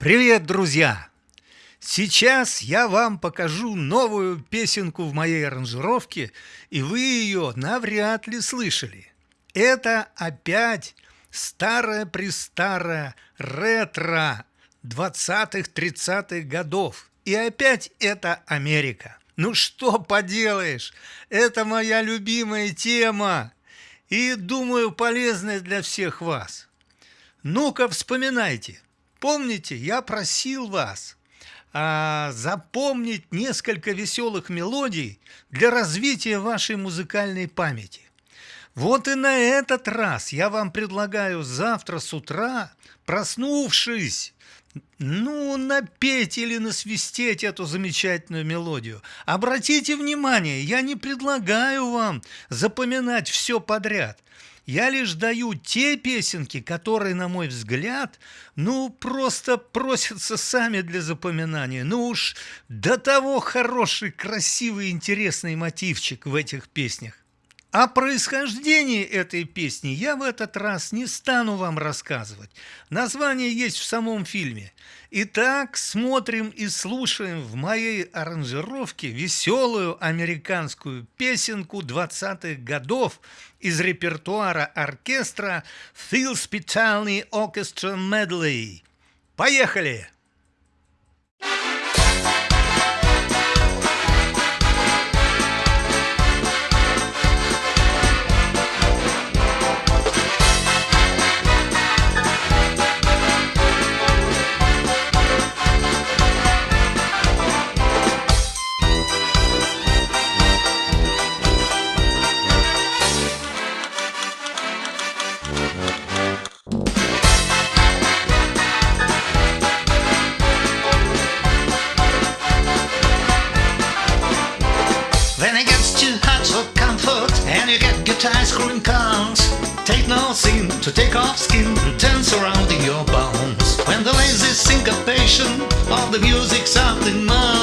Привет, друзья! Сейчас я вам покажу новую песенку в моей аранжировке, и вы ее навряд ли слышали. Это опять старая-престарая ретро 20-30-х годов. И опять это Америка. Ну что поделаешь, это моя любимая тема и, думаю, полезная для всех вас. Ну-ка вспоминайте – Помните, я просил вас а, запомнить несколько веселых мелодий для развития вашей музыкальной памяти. Вот и на этот раз я вам предлагаю завтра с утра, проснувшись, ну, напеть или насвистеть эту замечательную мелодию. Обратите внимание, я не предлагаю вам запоминать все подряд – я лишь даю те песенки, которые, на мой взгляд, ну, просто просятся сами для запоминания. Ну уж до того хороший, красивый, интересный мотивчик в этих песнях. О происхождении этой песни я в этот раз не стану вам рассказывать. Название есть в самом фильме. Итак, смотрим и слушаем в моей аранжировке веселую американскую песенку 20-х годов из репертуара оркестра Phil Spitali Orchestra Medley. Поехали! Then it gets too hot for comfort and you get good ice cream cones. Take no sin to take off skin and turn around in your bones. When the lazy syncopation of the music's something the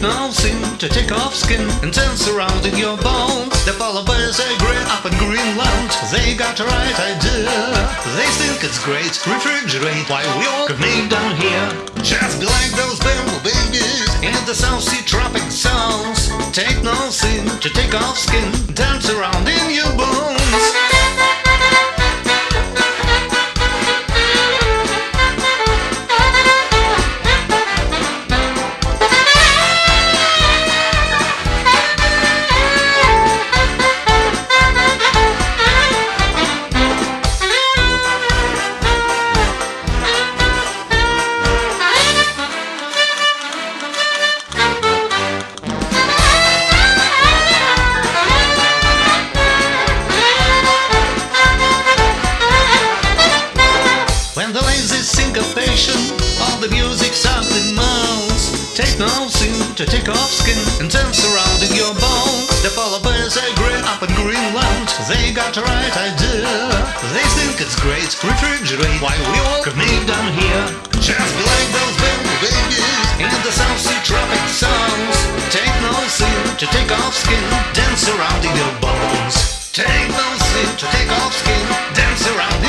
no sin to take off skin and turn surrounding your bones The polar bears agree up in Greenland They got the right idea. They think it's great. Refrigerate Why we all commit down here. Just be like those bamboo babies In the South Sea tropic zones Take no sin to take off skin Dance around in your bones to take off skin and turn surrounding your bones. The polar bears agree up in Greenland. They got the right idea. They think it's great. Refrigerate why we all meet down here. Just like those baby babies in the South Sea tropic zones. Take no sin to take off skin. Dance surrounding your bones. Take no sin to take off skin. Dance around